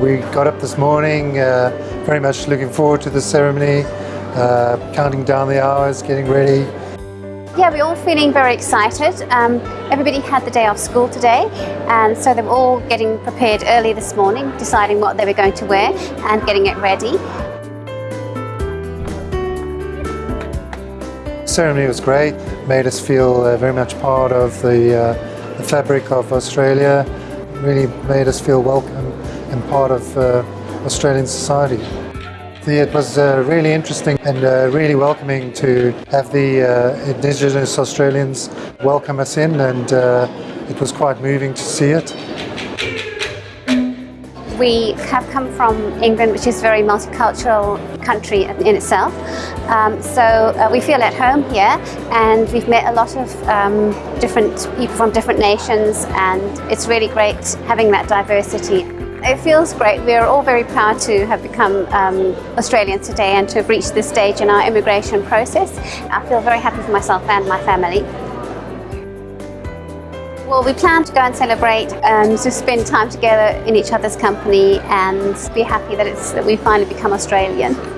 We got up this morning, uh, very much looking forward to the ceremony, uh, counting down the hours, getting ready. Yeah, we're all feeling very excited. Um, everybody had the day off school today and so they were all getting prepared early this morning, deciding what they were going to wear and getting it ready. The ceremony was great, made us feel uh, very much part of the, uh, the fabric of Australia, really made us feel welcome and part of uh, Australian society. It was uh, really interesting and uh, really welcoming to have the uh, Indigenous Australians welcome us in and uh, it was quite moving to see it. We have come from England, which is a very multicultural country in itself. Um, so uh, we feel at home here and we've met a lot of um, different people from different nations and it's really great having that diversity. It feels great. We are all very proud to have become um, Australians today and to have reached this stage in our immigration process. I feel very happy for myself and my family. Well, we plan to go and celebrate and to spend time together in each other's company and be happy that, it's, that we finally become Australian.